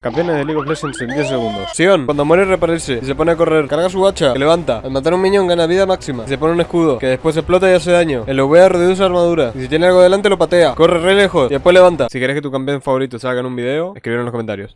Campeones de League of Legends en 10 segundos. Sion, cuando muere reaparece y se pone a correr. Carga su hacha, que levanta. Al matar a un minion gana vida máxima. Y se pone un escudo, que después explota y hace daño. El OVA reduce armadura. Y si tiene algo delante lo patea. Corre re lejos y después levanta. Si querés que tu campeón favorito salga en un video, escribir en los comentarios.